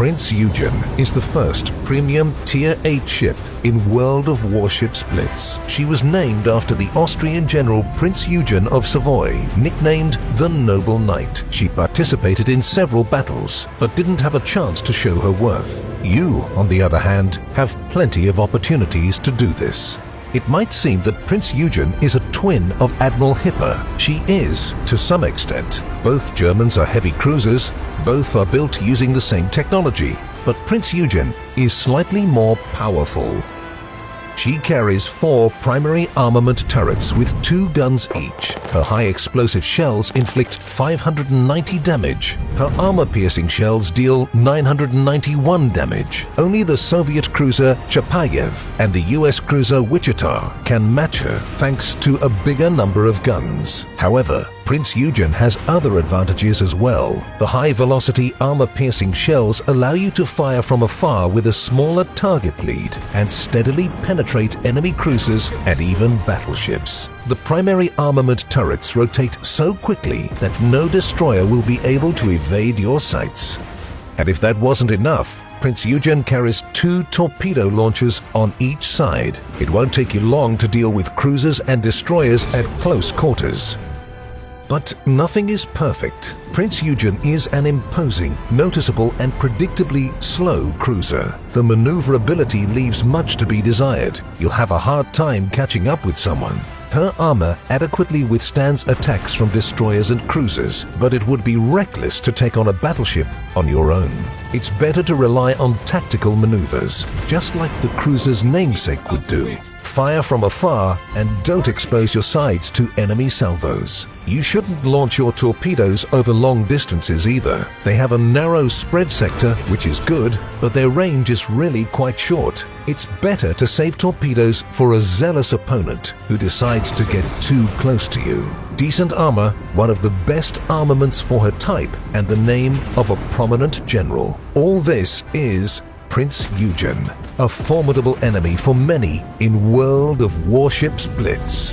Prince Eugen is the first premium Tier 8 ship in World of Warships Blitz. She was named after the Austrian General Prince Eugen of Savoy, nicknamed the Noble Knight. She participated in several battles, but didn't have a chance to show her worth. You, on the other hand, have plenty of opportunities to do this. It might seem that Prince Eugen is a twin of Admiral Hipper. She is, to some extent. Both Germans are heavy cruisers, both are built using the same technology, but Prince Eugen is slightly more powerful. She carries four primary armament turrets with two guns each. Her high explosive shells inflict 590 damage. Her armor-piercing shells deal 991 damage. Only the Soviet cruiser Chapayev and the US cruiser Wichita can match her thanks to a bigger number of guns. However, Prince Eugen has other advantages as well. The high-velocity armor-piercing shells allow you to fire from afar with a smaller target lead and steadily penetrate enemy cruisers and even battleships. The primary armament turrets rotate so quickly that no destroyer will be able to evade your sights. And if that wasn't enough, Prince Eugen carries two torpedo launchers on each side. It won't take you long to deal with cruisers and destroyers at close quarters. But nothing is perfect. Prince Eugen is an imposing, noticeable and predictably slow cruiser. The maneuverability leaves much to be desired. You'll have a hard time catching up with someone. Her armor adequately withstands attacks from destroyers and cruisers, but it would be reckless to take on a battleship on your own. It's better to rely on tactical maneuvers, just like the cruiser's namesake would do. Fire from afar and don't expose your sides to enemy salvos. You shouldn't launch your torpedoes over long distances either. They have a narrow spread sector, which is good, but their range is really quite short. It's better to save torpedoes for a zealous opponent who decides to get too close to you. Decent armor, one of the best armaments for her type, and the name of a prominent general. All this is Prince Eugen, a formidable enemy for many in World of Warships Blitz.